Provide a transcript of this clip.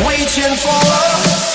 waiting for love.